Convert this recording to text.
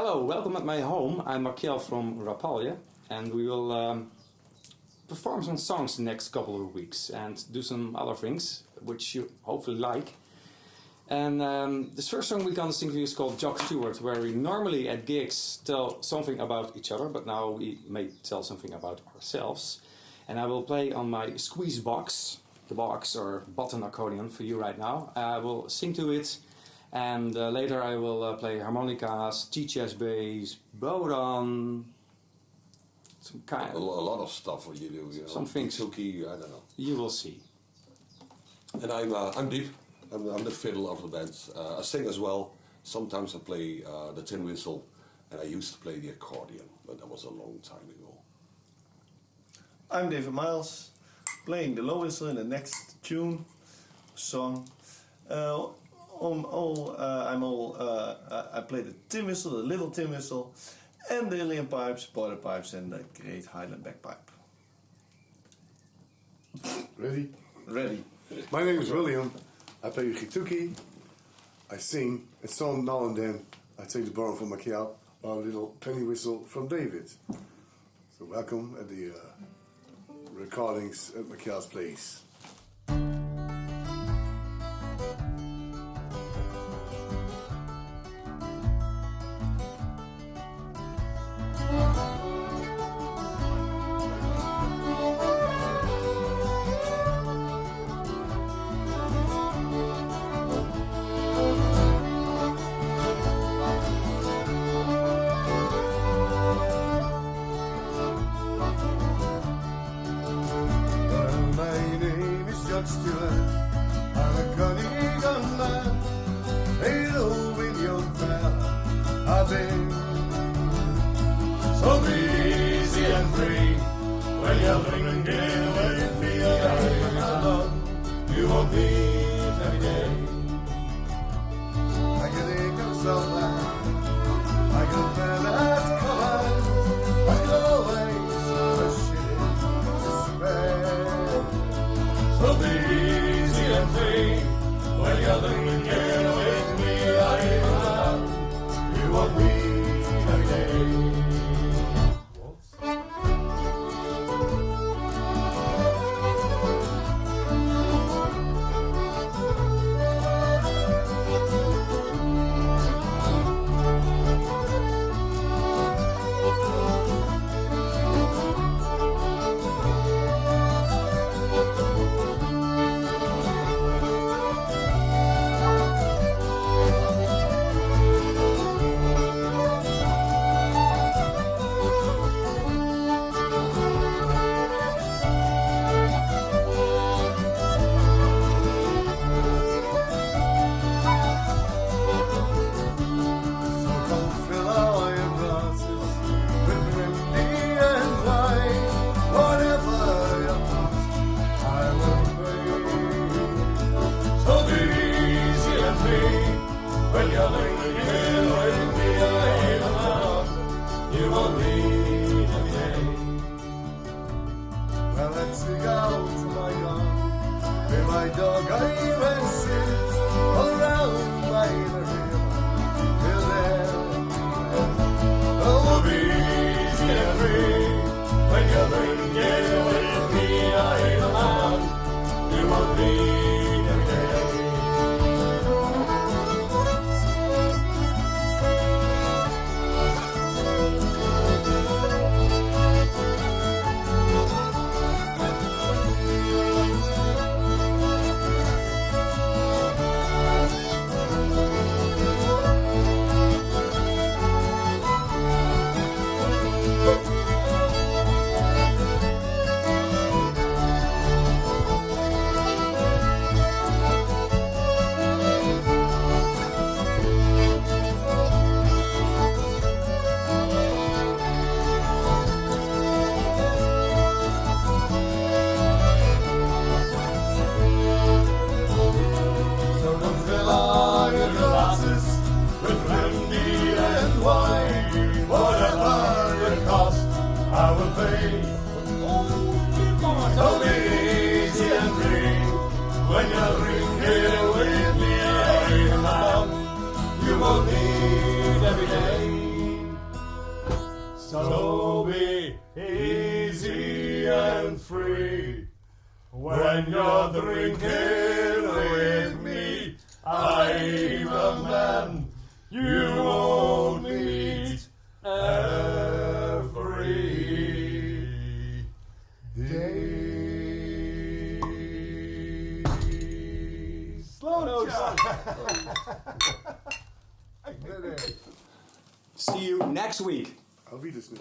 Hello, welcome at my home. I'm Markiel from Rapalje and we will um, perform some songs the next couple of weeks and do some other things which you hopefully like. And um, this first song we're gonna sing to you is called Jock Stewart, where we normally at gigs tell something about each other, but now we may tell something about ourselves. And I will play on my squeeze box, the box or button accordion for you right now. I will sing to it and uh, later I will uh, play harmonicas, tea chest bass, bodhrán, some kind A, of, a lot of stuff what you do. You know, Some things. Suki, I don't know. you will see. And I'm uh, I'm Dieb. I'm, I'm the fiddle of the band. Uh, I sing as well. Sometimes I play uh, the tin whistle, and I used to play the accordion, but that was a long time ago. I'm David Miles, playing the low whistle in the next tune, song. Uh, on all, uh, I'm all, uh, I I play the tin whistle, the little tin whistle, and the uilleann pipes, border pipes, and the great Highland bagpipe. Ready? Ready? My name is William. I play Gituki. I sing. And some now and then I take the borrow from Makiel or a little penny whistle from David. So welcome at the uh, recordings at Makiel's place. Name is Jock Stewart. I'm a cunning young man. Hello, with your. I've been so easy and free. When you're drinking with me, I'm alone. You won't meet every day. I can think of someone. I will play with only. So be easy and free. When you're drinking with me, I'm. You will need every day. So be easy and free. When you're drinking. Slow notes. I did it. See you next week. Auf Wiedersehen.